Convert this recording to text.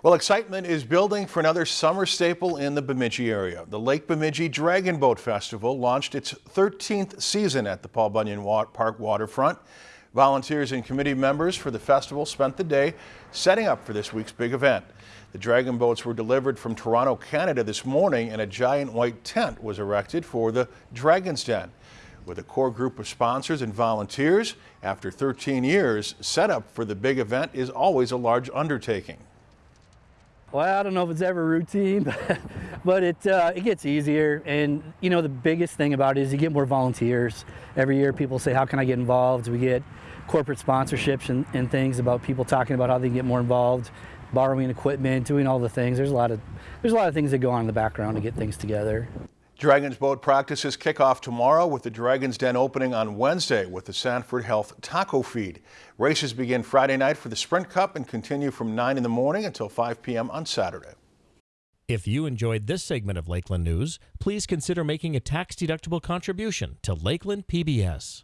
Well, excitement is building for another summer staple in the Bemidji area. The Lake Bemidji Dragon Boat Festival launched its 13th season at the Paul Bunyan Park waterfront. Volunteers and committee members for the festival spent the day setting up for this week's big event. The dragon boats were delivered from Toronto, Canada this morning and a giant white tent was erected for the Dragon's Den. With a core group of sponsors and volunteers, after 13 years, setup for the big event is always a large undertaking. Well, I don't know if it's ever routine, but, but it, uh, it gets easier. And, you know, the biggest thing about it is you get more volunteers. Every year people say, how can I get involved? We get corporate sponsorships and, and things about people talking about how they can get more involved, borrowing equipment, doing all the things. There's a lot of, there's a lot of things that go on in the background to get things together. Dragon's Boat practices kick off tomorrow with the Dragon's Den opening on Wednesday with the Sanford Health Taco Feed. Races begin Friday night for the Sprint Cup and continue from 9 in the morning until 5 p.m. on Saturday. If you enjoyed this segment of Lakeland News, please consider making a tax-deductible contribution to Lakeland PBS.